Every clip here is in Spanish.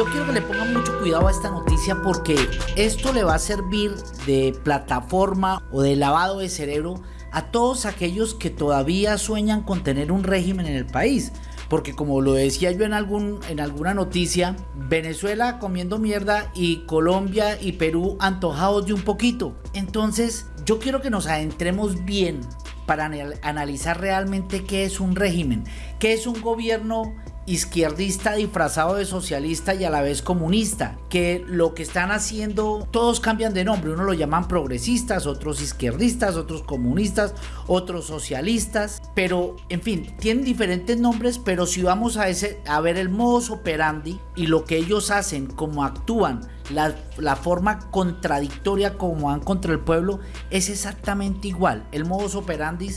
Yo quiero que le pongan mucho cuidado a esta noticia porque esto le va a servir de plataforma o de lavado de cerebro a todos aquellos que todavía sueñan con tener un régimen en el país. Porque como lo decía yo en, algún, en alguna noticia, Venezuela comiendo mierda y Colombia y Perú antojados de un poquito. Entonces yo quiero que nos adentremos bien para analizar realmente qué es un régimen, qué es un gobierno izquierdista disfrazado de socialista y a la vez comunista, que lo que están haciendo, todos cambian de nombre, uno lo llaman progresistas, otros izquierdistas, otros comunistas, otros socialistas, pero en fin, tienen diferentes nombres, pero si vamos a, ese, a ver el modus operandi y lo que ellos hacen, cómo actúan, la, la, forma contradictoria como van contra el pueblo, es exactamente igual, el modus operandi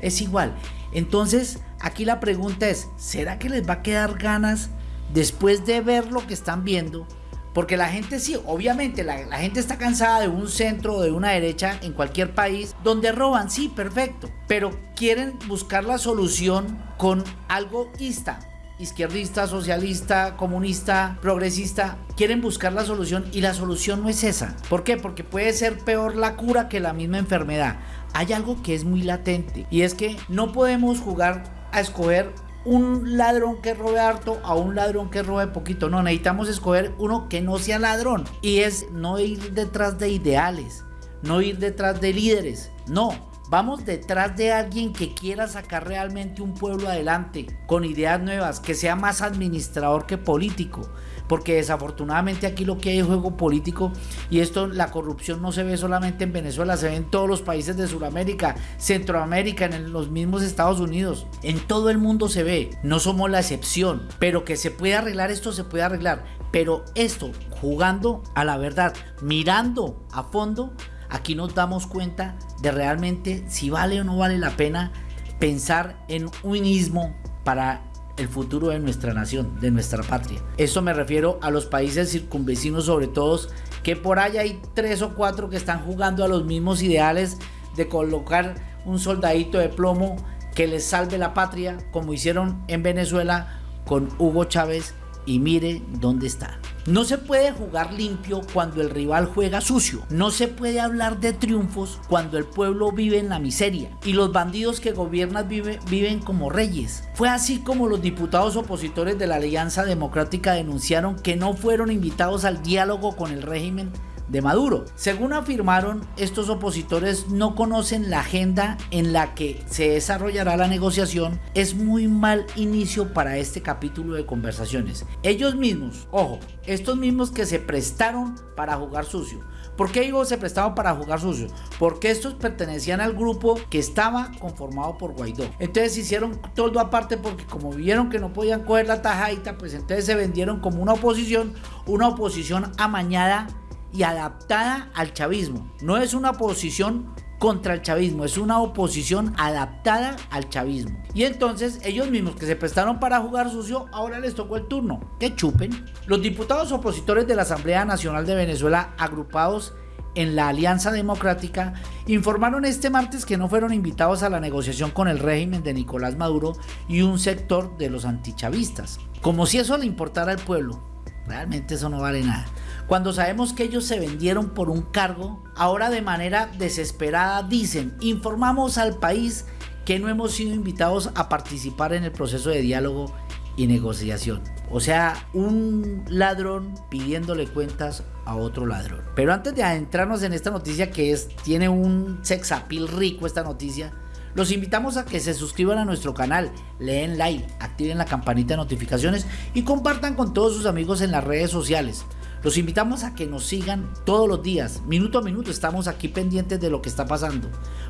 es igual. Entonces, aquí la pregunta es, ¿será que les va a quedar ganas después de ver lo que están viendo? Porque la gente sí, obviamente la, gente está cansada de un centro o de una derecha en cualquier país donde roban, sí, perfecto. Pero quieren buscar la solución con algo ista, izquierdista, socialista, comunista, progresista, quieren buscar la solución y la solución no es esa. ¿Por qué? Porque puede ser peor la cura que la misma enfermedad hay algo que es muy latente y es que no podemos jugar a escoger un ladrón que robe harto a un ladrón que robe poquito. No, necesitamos escoger uno que no sea ladrón. Y es no ir detrás de ideales, no ir detrás de líderes. No, vamos detrás de alguien que quiera sacar realmente un pueblo adelante, con ideas nuevas, que sea más administrador que político porque desafortunadamente aquí lo que hay es juego político y esto, la corrupción no se ve solamente en Venezuela, se ve en todos los países de Sudamérica, Centroamérica, en los mismos Estados Unidos, en todo el mundo se ve, no somos la excepción, pero que se puede arreglar esto, se puede arreglar, pero esto, jugando a la verdad, mirando a fondo, aquí nos damos cuenta de realmente si vale o no vale la pena pensar en un ismo para el futuro de nuestra nación, de nuestra patria. Esto me refiero a los países circunvecinos sobre todo, que por ahí hay tres o cuatro que están jugando a los mismos ideales de colocar un soldadito de plomo que les salve la patria, como hicieron en Venezuela con Hugo Chávez y mire dónde está. No se puede jugar limpio cuando el rival juega sucio. No se puede hablar de triunfos cuando el pueblo vive en la miseria y los bandidos que gobiernan viven como reyes. Fue así como los diputados opositores de la Alianza Democrática denunciaron que no fueron invitados al diálogo con el régimen de Maduro. Según afirmaron, estos opositores no conocen la agenda en la que se desarrollará la negociación. Es muy mal inicio para este capítulo de conversaciones. Ellos mismos, ojo, estos mismos que se prestaron para jugar sucio. ¿Por qué digo se prestaban para jugar sucio? Porque estos pertenecían al grupo que estaba conformado por Guaidó. Entonces hicieron todo aparte porque como vieron que no podían coger la tajadita, pues entonces se vendieron como una oposición, una oposición amañada y adaptada al chavismo. No es una oposición contra el chavismo, es una oposición adaptada al chavismo. Y entonces ellos mismos que se prestaron para jugar sucio, ahora les tocó el turno, que chupen. Los diputados opositores de la Asamblea Nacional de Venezuela, agrupados en la Alianza Democrática, informaron este martes que no fueron invitados a la negociación con el régimen de Nicolás Maduro y un sector de los antichavistas. Como si eso le importara al pueblo, realmente eso no vale nada. Cuando sabemos que ellos se vendieron por un cargo, ahora de manera desesperada dicen, informamos al país que no hemos sido invitados a participar en el proceso de diálogo y negociación. O sea, un ladrón pidiéndole cuentas a otro ladrón. Pero antes de adentrarnos en esta noticia que tiene un sex appeal rico esta noticia, los invitamos a que se suscriban a nuestro canal, leen like, activen la campanita de notificaciones y compartan con todos sus amigos en las redes sociales. Los invitamos a que nos sigan todos los días, minuto a minuto estamos aquí pendientes de lo que está pasando,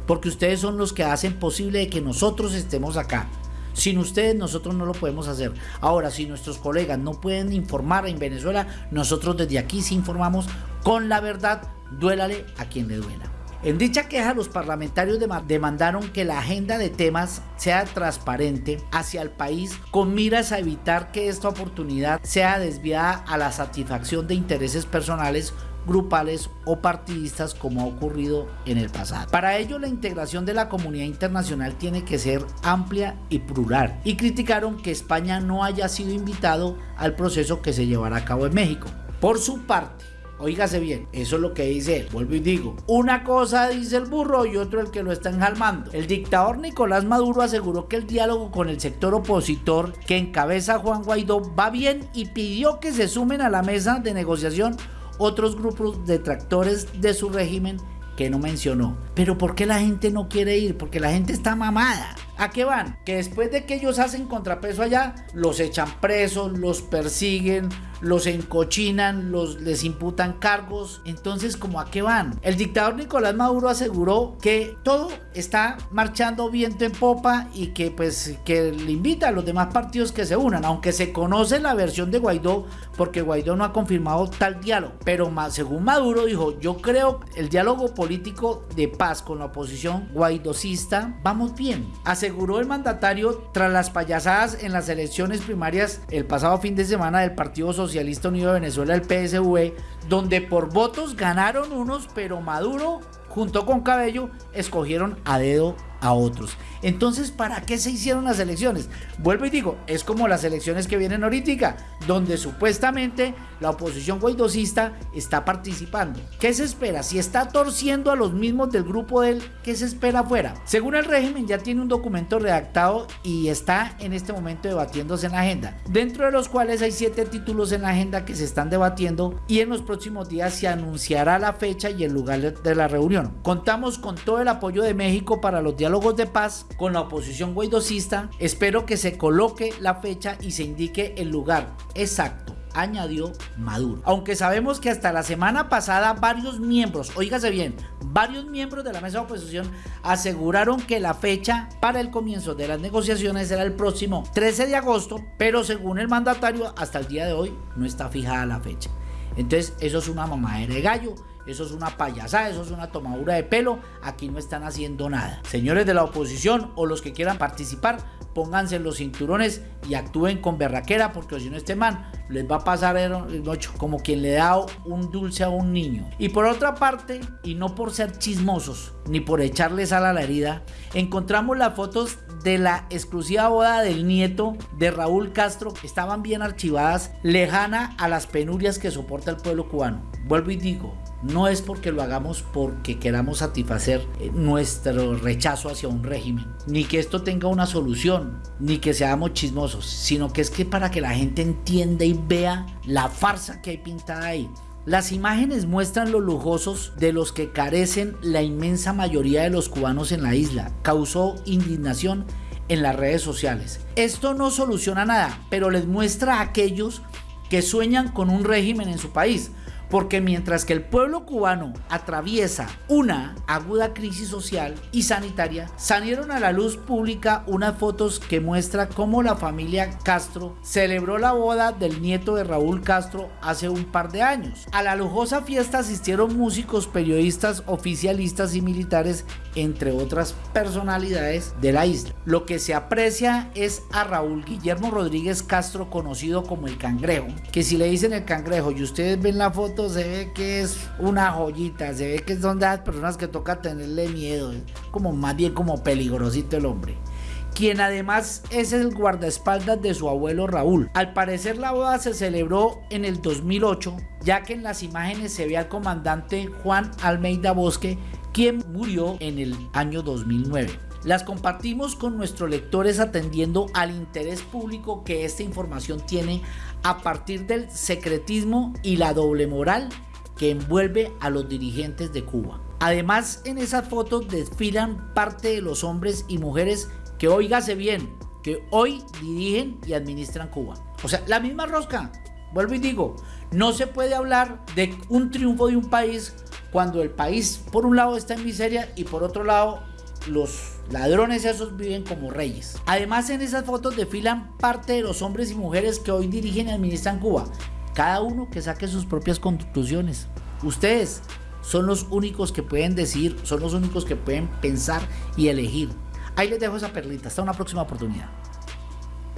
porque ustedes son los que hacen posible que nosotros estemos acá. Sin ustedes nosotros no lo podemos hacer. Ahora, si nuestros colegas no pueden informar en Venezuela, nosotros desde aquí sí informamos con la verdad, duélale a quien le duela. En dicha queja, los parlamentarios demandaron que la agenda de temas sea transparente hacia el país con miras a evitar que esta oportunidad sea desviada a la satisfacción de intereses personales grupales o partidistas como ha ocurrido en el pasado. Para ello la integración de la comunidad internacional tiene que ser amplia y plural y criticaron que España no haya sido invitado al proceso que se llevará a cabo en México. Por su parte, Oígase bien, eso es lo que dice él. Vuelvo y digo, una cosa dice el burro y otro el que lo está enjalmando. El dictador Nicolás Maduro aseguró que el diálogo con el sector opositor que encabeza Juan Guaidó va bien y pidió que se sumen a la mesa de negociación otros grupos detractores de su régimen que no mencionó. Pero ¿por qué la gente no quiere ir? Porque la gente está mamada. ¿A qué van? Que después de que ellos hacen contrapeso allá, los echan presos, los persiguen, los encochinan, los, les imputan cargos. Entonces, ¿cómo a qué van? El dictador Nicolás Maduro aseguró que todo está marchando viento en popa y que pues que le invita a los demás partidos que se unan, aunque se conoce la versión de Guaidó porque Guaidó no ha confirmado tal diálogo. Pero según Maduro dijo, yo creo el diálogo político de paz con la oposición guaidocista, vamos bien. Aseguró el mandatario tras las payasadas en las elecciones primarias el pasado fin de semana del Partido Social Socialista Unido de Venezuela, el PSV, donde por votos ganaron unos, pero Maduro junto con Cabello escogieron a dedo a otros. Entonces, ¿para qué se hicieron las elecciones? Vuelvo y digo, es como las elecciones que vienen ahorita, donde supuestamente la oposición guaidocista está participando. ¿Qué se espera? Si está torciendo a los mismos del grupo de él, ¿qué se espera afuera? Según el régimen, ya tiene un documento redactado y está en este momento debatiéndose en la agenda, dentro de los cuales hay siete títulos en la agenda que se están debatiendo y en los próximos días se anunciará la fecha y el lugar de la reunión. Contamos con todo el apoyo de México para los diálogos de paz con la oposición guaidocista, espero que se coloque la fecha y se indique el lugar exacto añadió Maduro. Aunque sabemos que hasta la semana pasada varios miembros, oígase bien, varios miembros de la mesa de oposición aseguraron que la fecha para el comienzo de las negociaciones era el próximo 13 de agosto, pero según el mandatario hasta el día de hoy no está fijada la fecha. Entonces eso es una mamadera de gallo eso es una payasada, eso es una tomadura de pelo, aquí no están haciendo nada. Señores de la oposición o los que quieran participar, pónganse los cinturones y actúen con berraquera porque si no este man les va a pasar el noche como quien le da un dulce a un niño. Y por otra parte, y no por ser chismosos ni por echarles sal a la herida, encontramos las fotos de la exclusiva boda del nieto de Raúl Castro estaban bien archivadas, lejana a las penurias que soporta el pueblo cubano. Vuelvo y digo, no es porque lo hagamos porque queramos satisfacer eh, nuestro rechazo hacia un régimen, ni que esto tenga una solución, ni que seamos chismosos, sino que es que para que la gente entienda y vea la farsa que hay pintada ahí. Las imágenes muestran los lujosos de los que carecen la inmensa mayoría de los cubanos en la isla. Causó indignación en las redes sociales. Esto no soluciona nada, pero les muestra a aquellos que sueñan con un régimen en su país, porque mientras que el pueblo cubano atraviesa una aguda crisis social y sanitaria, salieron a la luz pública unas fotos que muestra cómo la familia Castro celebró la boda del nieto de Raúl Castro hace un par de años. A la lujosa fiesta asistieron músicos, periodistas, oficialistas y militares, entre otras personalidades de la isla. Lo que se aprecia es a Raúl Guillermo Rodríguez Castro, conocido como el Cangrejo, que si le dicen el Cangrejo y ustedes ven la foto, se ve que es una joyita, se ve que son de las personas que toca tenerle miedo, como más bien como peligrosito el hombre quien además es el guardaespaldas de su abuelo Raúl. Al parecer la boda se celebró en el 2008, ya que en las imágenes se ve al comandante Juan Almeida Bosque, quien murió en el año 2009. Las compartimos con nuestros lectores atendiendo al interés público que esta información tiene a partir del secretismo y la doble moral que envuelve a los dirigentes de Cuba. Además, en esas fotos desfilan parte de los hombres y mujeres que, oígase bien, que hoy dirigen y administran Cuba. O sea, la misma rosca. Vuelvo y digo, no se puede hablar de un triunfo de un país cuando el país por un lado está en miseria y por otro lado los ladrones esos viven como reyes. Además en esas fotos desfilan parte de los hombres y mujeres que hoy dirigen y administran Cuba. Cada uno que saque sus propias conclusiones. Ustedes son los únicos que pueden decir, son los únicos que pueden pensar y elegir. Ahí les dejo esa perlita. Hasta una próxima oportunidad.